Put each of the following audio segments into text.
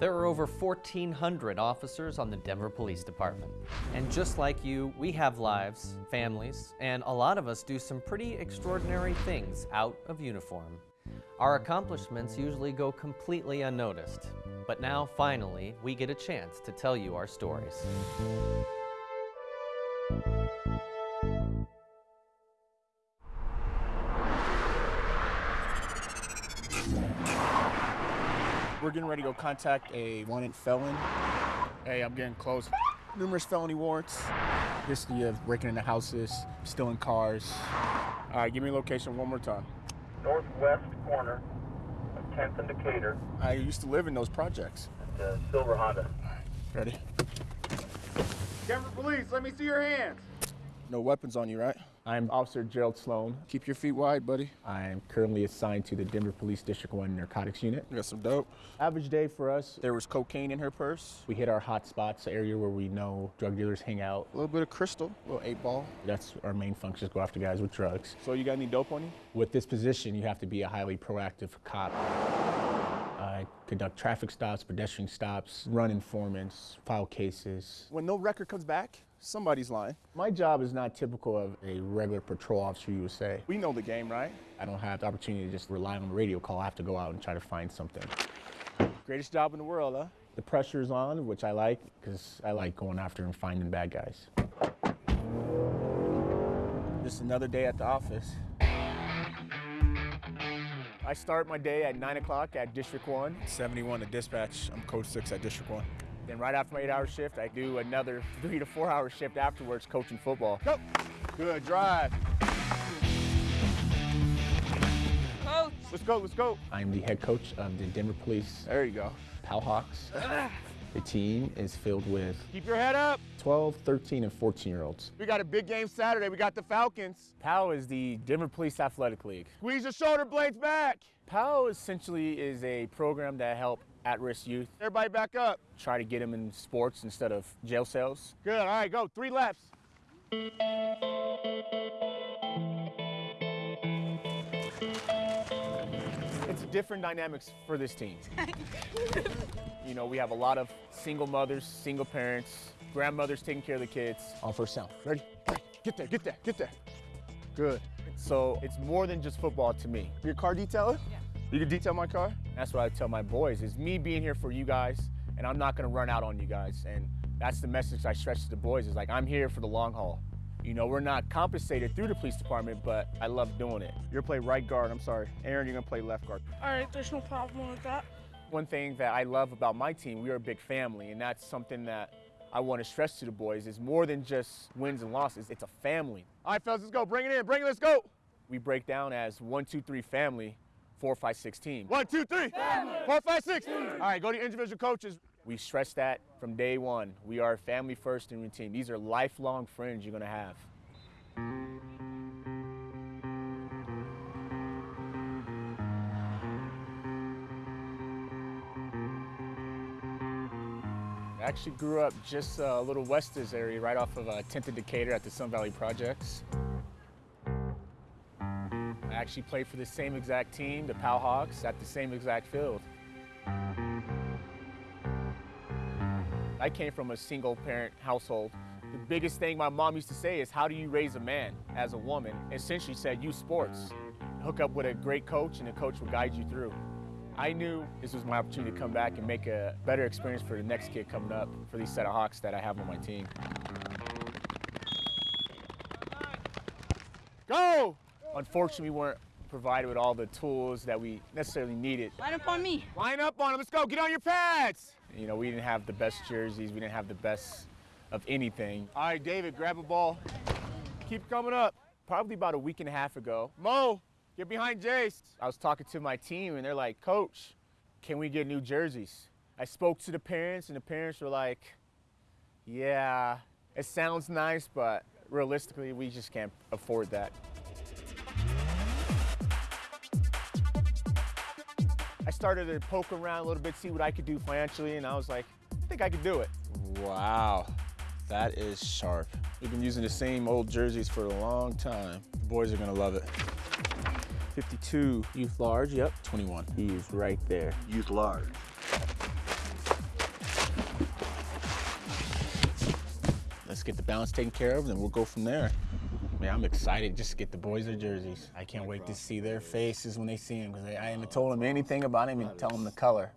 There are over 1,400 officers on the Denver Police Department. And just like you, we have lives, families, and a lot of us do some pretty extraordinary things out of uniform. Our accomplishments usually go completely unnoticed. But now, finally, we get a chance to tell you our stories. We're getting ready to go contact a wanted felon. Hey, I'm getting close. Numerous felony warrants. History of breaking into houses, stealing cars. All right, give me a location one more time. northwest corner of 10th and Decatur, I used to live in those projects. the uh, Silver Honda. Ready? Denver Police, let me see your hands. No weapons on you, right? I'm Officer Gerald Sloan. Keep your feet wide, buddy. I'm currently assigned to the Denver Police District 1 Narcotics Unit. We got some dope. Average day for us, there was cocaine in her purse. We hit our hot spots, area where we know drug dealers hang out. A little bit of crystal, a little eight ball. That's our main function, is go after guys with drugs. So you got any dope on you? With this position, you have to be a highly proactive cop. I conduct traffic stops, pedestrian stops, run informants, file cases. When no record comes back, somebody's lying. My job is not typical of a regular patrol officer, you would say. We know the game, right? I don't have the opportunity to just rely on a radio call. I have to go out and try to find something. Greatest job in the world, huh? The pressure's on, which I like, because I like going after and finding bad guys. Just another day at the office. I start my day at 9 o'clock at District 1. 71 to dispatch. I'm code 6 at District 1. Then right after my eight-hour shift, I do another three to four-hour shift afterwards coaching football. Go! Good drive. Coach. Let's go, let's go. I'm the head coach of the Denver Police. There you go. Pal Hawks. the team is filled with Keep your head up. 12, 13, and 14 year olds. We got a big game Saturday. We got the Falcons. PAL is the Denver Police Athletic League. Squeeze your shoulder blades back. PAL essentially is a program that help at-risk youth Everybody back up. try to get them in sports instead of jail cells. Good. All right, go. Three laps. It's different dynamics for this team. you know, we have a lot of single mothers, single parents, grandmothers taking care of the kids. On first sound. Ready? Get there, get there, get there. Good. So it's more than just football to me. Your car detailer? Yeah. You can detail my car? That's what I tell my boys is me being here for you guys and I'm not gonna run out on you guys. And that's the message I stretch to the boys is like I'm here for the long haul. You know, we're not compensated through the police department, but I love doing it. You're play right guard. I'm sorry. Aaron, you're gonna play left guard. All right, there's no problem with that. One thing that I love about my team, we are a big family, and that's something that I want to stress to the boys is more than just wins and losses. It's a family. All right, fellas, let's go. Bring it in. Bring it. Let's go. We break down as one, two, three family, four, five, six team. One, two, three. Four, five, six. All right, go to your individual coaches. We stress that from day one. We are family first and routine. These are lifelong friends you're gonna have. I actually grew up just uh, a little west of this area, right off of uh, 10th and Decatur at the Sun Valley Projects. Actually played for the same exact team, the Pal Hawks, at the same exact field. I came from a single parent household. The biggest thing my mom used to say is, how do you raise a man as a woman? and Essentially said, use sports. Hook up with a great coach and the coach will guide you through. I knew this was my opportunity to come back and make a better experience for the next kid coming up for these set of Hawks that I have on my team. Go. Unfortunately, we weren't provided with all the tools that we necessarily needed. Line up on me. Line up on him. Let's go. Get on your pads. You know, we didn't have the best jerseys, we didn't have the best of anything. All right, David, grab a ball. Keep coming up. Probably about a week and a half ago, Mo, get behind Jace. I was talking to my team and they're like, Coach, can we get new jerseys? I spoke to the parents and the parents were like, Yeah, it sounds nice, but realistically, we just can't afford that. I started to poke around a little bit, see what I could do financially, and I was like, I think I could do it. Wow, that is sharp. We've been using the same old jerseys for a long time. The boys are gonna love it. 52. Youth large, yep. 21. He's right there. Youth large. Let's get the balance taken care of, and then we'll go from there. Man, I'm excited just to get the boys their jerseys. I can't wait to see their faces when they see them because I haven't told them anything about him and tell them the color.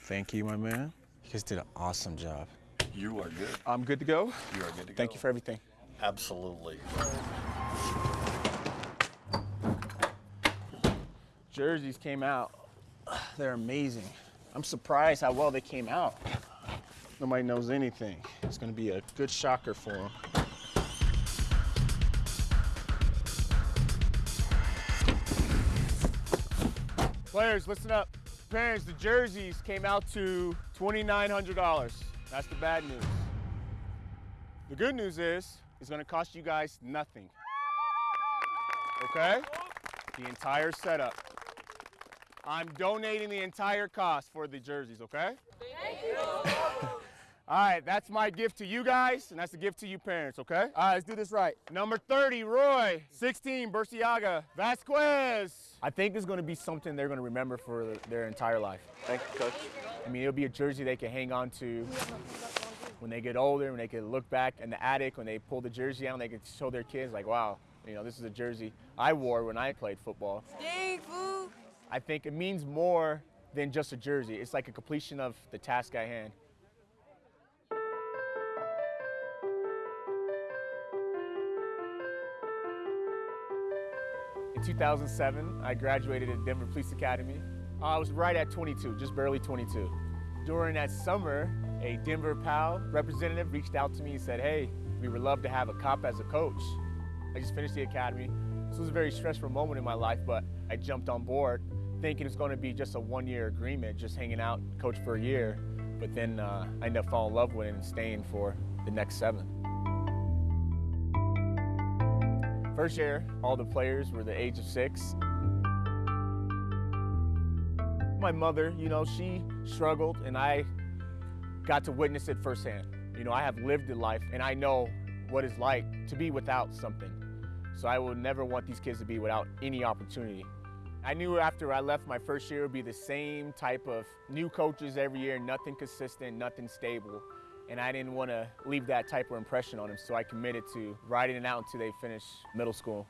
Thank you, my man. You guys did an awesome job. You are good. I'm good to go. You are good to go. Thank you for everything. Absolutely. Jerseys came out. They're amazing. I'm surprised how well they came out. Nobody knows anything. It's going to be a good shocker for them. Players, listen up. Parents, the jerseys came out to $2,900. That's the bad news. The good news is it's gonna cost you guys nothing. Okay? The entire setup. I'm donating the entire cost for the jerseys, okay? Thank you. All right, that's my gift to you guys, and that's a gift to you parents, okay? All right, let's do this right. Number 30, Roy. 16, Burciaga. Vasquez. I think it's gonna be something they're gonna remember for their entire life. Thank you, Coach. I mean, it'll be a jersey they can hang on to when they get older, when they can look back in the attic, when they pull the jersey out, and they can show their kids, like, wow, you know, this is a jersey I wore when I played football. I think it means more than just a jersey. It's like a completion of the task at hand. In 2007, I graduated at Denver Police Academy. I was right at 22, just barely 22. During that summer, a Denver PAL representative reached out to me and said, hey, we would love to have a cop as a coach. I just finished the academy. This was a very stressful moment in my life, but I jumped on board thinking it's going to be just a one-year agreement, just hanging out, coach for a year. But then uh, I ended up falling in love with it and staying for the next seven. First year, all the players were the age of six. My mother, you know, she struggled and I got to witness it firsthand. You know, I have lived the life and I know what it's like to be without something. So I will never want these kids to be without any opportunity. I knew after I left my first year it would be the same type of new coaches every year, nothing consistent, nothing stable. And I didn't want to leave that type of impression on them, so I committed to riding it out until they finish middle school.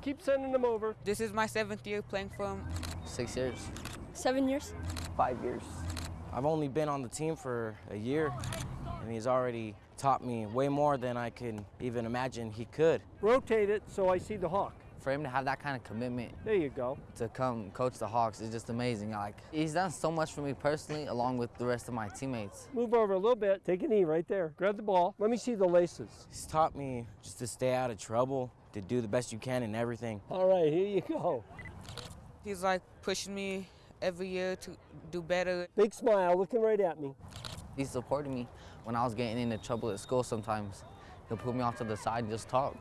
Keep sending them over. This is my seventh year playing from Six years. Seven years. Five years. I've only been on the team for a year, and he's already taught me way more than I can even imagine he could. Rotate it so I see the hawk. For him to have that kind of commitment There you go. to come coach the Hawks is just amazing. Like he's done so much for me personally, along with the rest of my teammates. Move over a little bit. Take a knee right there. Grab the ball. Let me see the laces. He's taught me just to stay out of trouble, to do the best you can in everything. All right, here you go. He's like pushing me every year to do better. Big smile, looking right at me. He supported me when I was getting into trouble at school. Sometimes he'll put me off to the side and just talk,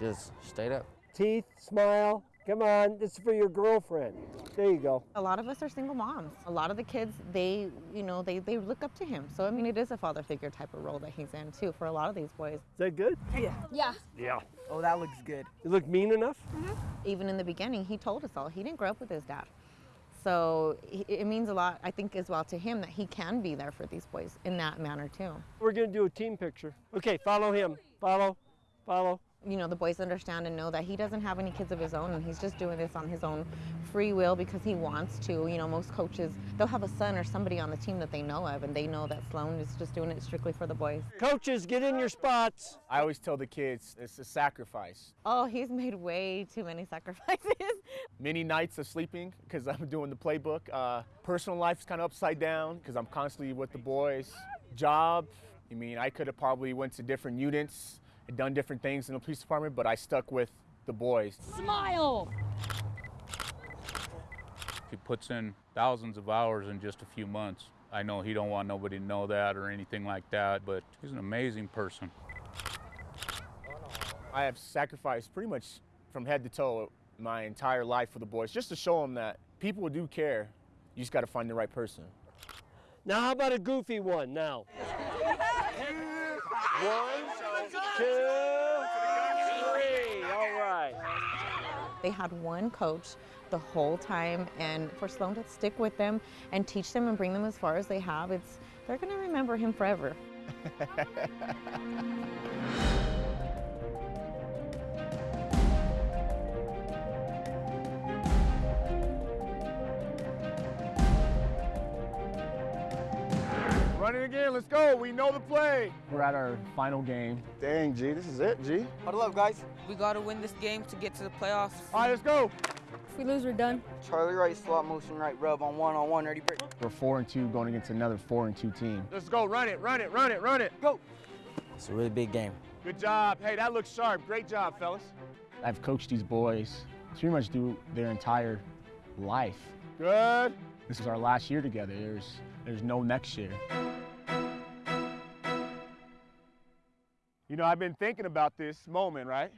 just straight up. Teeth, smile. Come on, this is for your girlfriend. There you go. A lot of us are single moms. A lot of the kids, they, you know, they, they look up to him. So, I mean, it is a father figure type of role that he's in, too, for a lot of these boys. Is that good? Yeah. Yeah. Yeah. Oh, that looks good. You look mean enough? Mm-hmm. Even in the beginning, he told us all he didn't grow up with his dad. So, he, it means a lot, I think, as well to him that he can be there for these boys in that manner, too. We're going to do a team picture. Okay, follow him. Follow, follow. You know, the boys understand and know that he doesn't have any kids of his own and he's just doing this on his own free will because he wants to. You know, most coaches, they'll have a son or somebody on the team that they know of and they know that Sloan is just doing it strictly for the boys. Coaches, get in your spots. I always tell the kids it's a sacrifice. Oh, he's made way too many sacrifices. Many nights of sleeping because I'm doing the playbook. Uh, personal life is kind of upside down because I'm constantly with the boys. Job, I mean, I could have probably went to different units and done different things in the police department, but I stuck with the boys. Smile. He puts in thousands of hours in just a few months. I know he don't want nobody to know that or anything like that, but he's an amazing person. I have sacrificed pretty much from head to toe my entire life for the boys just to show them that people do care. You just got to find the right person. Now, how about a goofy one now? One, two, three. All right. They had one coach the whole time, and for Sloan to stick with them and teach them and bring them as far as they have, it's they're going to remember him forever. again. Let's go. We know the play. We're at our final game. Dang, G, this is it, G. Huddle up, guys. We gotta win this game to get to the playoffs. All right, let's go. If we lose, we're done. Charlie right, slot motion right, rub on one on one, ready, break. We're four and two going against another four and two team. Let's go. Run it, run it, run it, run it. Go. It's a really big game. Good job. Hey, that looks sharp. Great job, fellas. I've coached these boys pretty much through their entire life. Good. This is our last year together. There's there's no next year. You know, I've been thinking about this moment, right?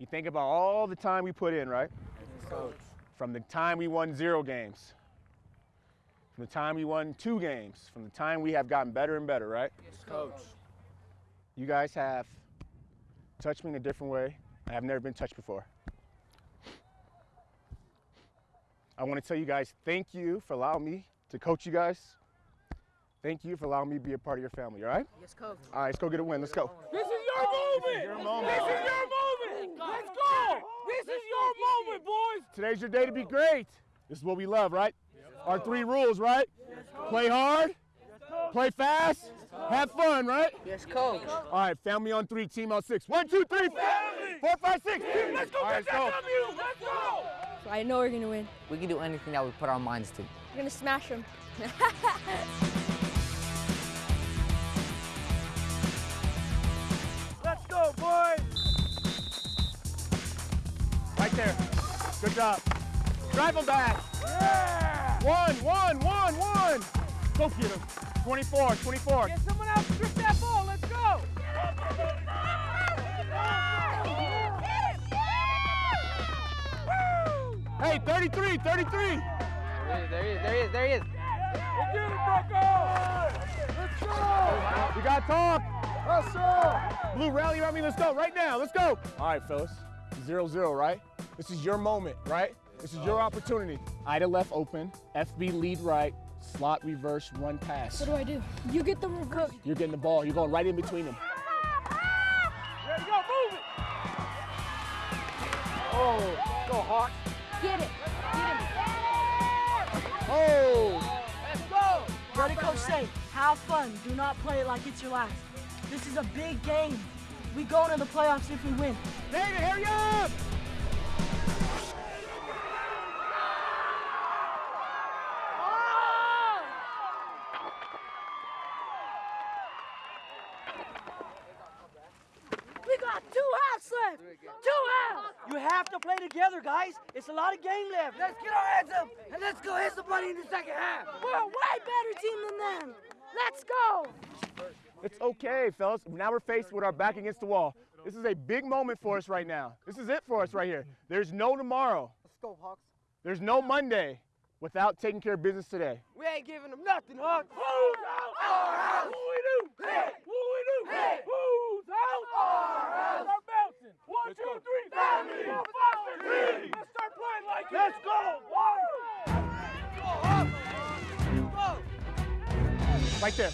You think about all the time we put in, right? From the time we won zero games, from the time we won two games, from the time we have gotten better and better, right? Yes, coach. You guys have touched me in a different way. I have never been touched before. I want to tell you guys thank you for allowing me to coach you guys. Thank you for allowing me to be a part of your family, all right? Yes, coach. All right, let's go get a win. Let's go. This is your moment. This is your moment. This is your moment. Let's go. This is your moment, boys. Today's your day to be great. This is what we love, right? Our three rules, right? Play hard, play fast, have fun, right? Yes, coach. All right, family on three, team on six. One, two, three, Family. four, five, six. Let's go All right, get let's that go. W. Let's go. I know we're gonna win. We can do anything that we put our minds to. We're gonna smash them. there. Good job. Drive them back. Yeah. One, one, one, one. Go get him. 24, 24. Get someone else to grip that ball. Let's go. Hey, 33, 33. There he is, there he is, there he is, there he is. We'll get it, Bucko. Let's go. We got talk. Hustle. Blue, rally around me. Let's go right now. Let's go. All right, fellas. Zero, zero, right? This is your moment, right? This is your oh. opportunity. Ida left open. FB lead right. Slot reverse, run pass. What do I do? You get the reverse. You're getting the ball. You're going right in between them. Ready, go, move it. Oh, go, Hawk. Get it. Get him. Oh! Let's go. What did Coach say? Have fun. Do not play it like it's your last. This is a big game. We go into the playoffs if we win. David, hurry up! Left. Two halves. You have to play together, guys. It's a lot of game left. Let's get our heads up and let's go hit somebody in the second half. We're a way better team than them. Let's go. It's okay, fellas. Now we're faced with our back against the wall. This is a big moment for us right now. This is it for us right here. There's no tomorrow. Let's go, Hawks. There's no Monday without taking care of business today. We ain't giving them nothing, Hawks. Right there.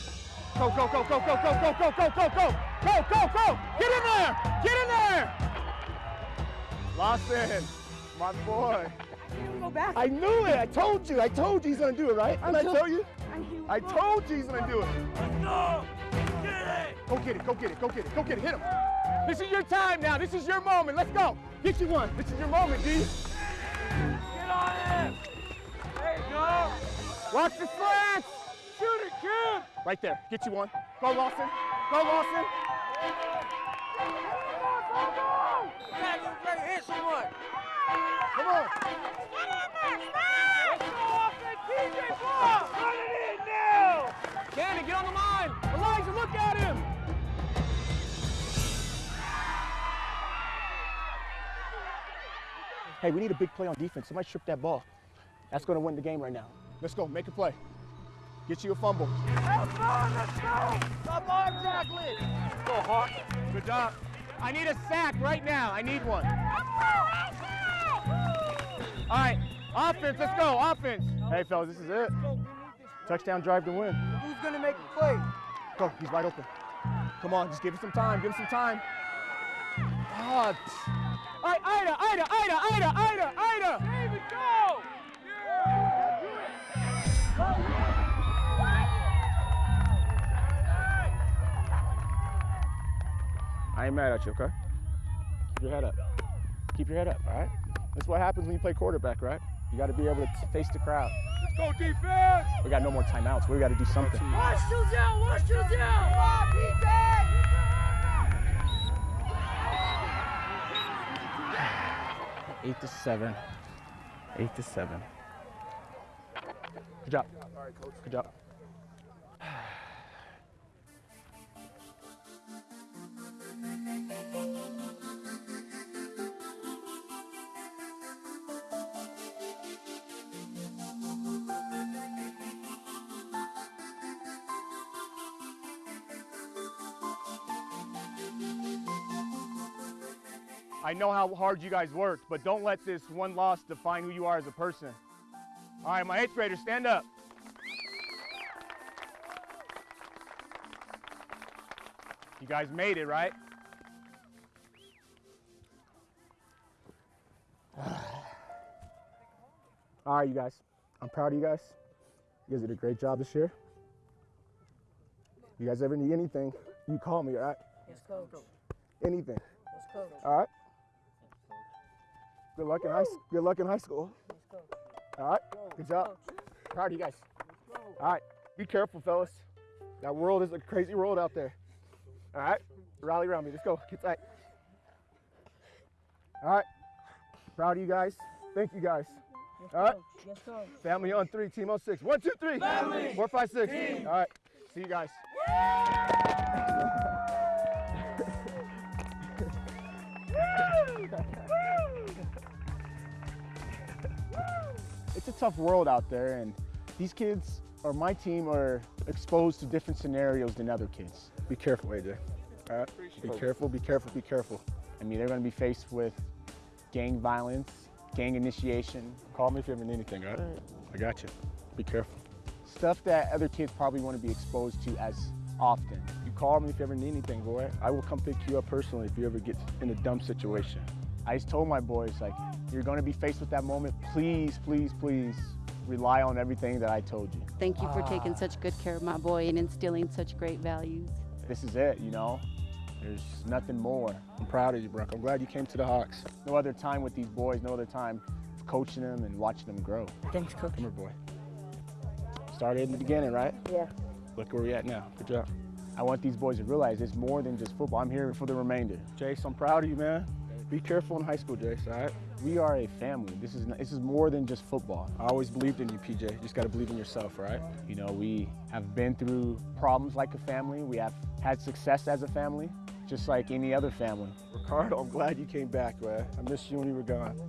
Go, go, go, go, go, go, go, go, go, go, go. Go, go, go. Get in there. Get in there. Lawson, my boy. Go back. I knew it. I told you. I told you he's gonna do it, right? Did I told- tell you? I told you he's gonna do it. Let's go. Get it. Go get it. Go get it. Go get it. Go get it. Hit him. This is your time now. This is your moment. Let's go. Get you one. This is your moment, D. Get on him. There you go. Watch the slants. Right there. Get you one. Go, Lawson. Go, Lawson. Hit someone. Come on. Let's go off that TJ ball. Run it in now. Cannon, get on the line. Elijah, look at him. Hey, we need a big play on defense. Somebody strip that ball. That's going to win the game right now. Let's go. Make a play. Get you a fumble. Have fun. Let's go. Stop arm tackling. Go, Hawk. Good job. I need a sack right now. I need one. All right, offense, let's go, offense. Hey, fellas, this is it. Touchdown drive to win. Who's gonna make the play? Go, he's wide open. Come on, just give him some time, give him some time. Ah, all right, Ida, Ida, Ida, Ida, Ida, Ida. David, go! I ain't mad at you, okay? Keep your head up. Keep your head up, all right? That's what happens when you play quarterback, right? You got to be able to face the crowd. Let's go defense! We got no more timeouts. We got to do something. Watch you down, watch you down! Come on, PJ! Eight to seven. Eight to seven. Good job. Good job. I know how hard you guys worked, but don't let this one loss define who you are as a person. All right, my eighth graders, stand up. You guys made it, right? All right, you guys. I'm proud of you guys. You guys did a great job this year. You guys ever need anything, you call me, all right? Yes, coach. Anything. Yes, coach. All right. Good luck in high. Good luck in high school. All right. Good job. Proud of you guys. All right. Be careful, fellas. That world is a crazy world out there. All right. Rally around me. Let's go. Get tight. All right. Proud of you guys. Thank you guys. Yes, All right. Yes. Family on three. Team on six. One, two, three. Family. Four, five, six. Team. All right. See you guys. it's a tough world out there, and these kids or my team are exposed to different scenarios than other kids. Be careful, AJ. All right? Be careful, be careful, be careful. I mean, they're going to be faced with gang violence, gang initiation. Call me if you ever need anything, all right? I got you. Be careful. Stuff that other kids probably want to be exposed to as often. You call me if you ever need anything, boy. I will come pick you up personally if you ever get in a dumb situation. I just told my boys, like, you're going to be faced with that moment. Please, please, please rely on everything that I told you. Thank you for ah. taking such good care of my boy and instilling such great values. This is it, you know? There's nothing more. I'm proud of you, Brooke. I'm glad you came to the Hawks. No other time with these boys, no other time coaching them and watching them grow. Thanks, coach. Come here, boy. Started in the beginning, right? Yeah. Look where we are at now. Good job. I want these boys to realize it's more than just football. I'm here for the remainder. Jace, I'm proud of you, man. Be careful in high school, Jace, all right? We are a family. This is, this is more than just football. I always believed in you, PJ. You just got to believe in yourself, right? You know, we have been through problems like a family. We have had success as a family, just like any other family. Ricardo, I'm glad you came back, man. I missed you when you were gone.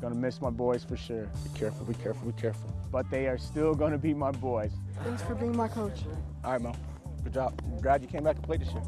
Gonna miss my boys for sure. Be careful, be careful, be careful. But they are still gonna be my boys. Thanks for being my coach. All right, Mo. Good job. I'm glad you came back and played this year.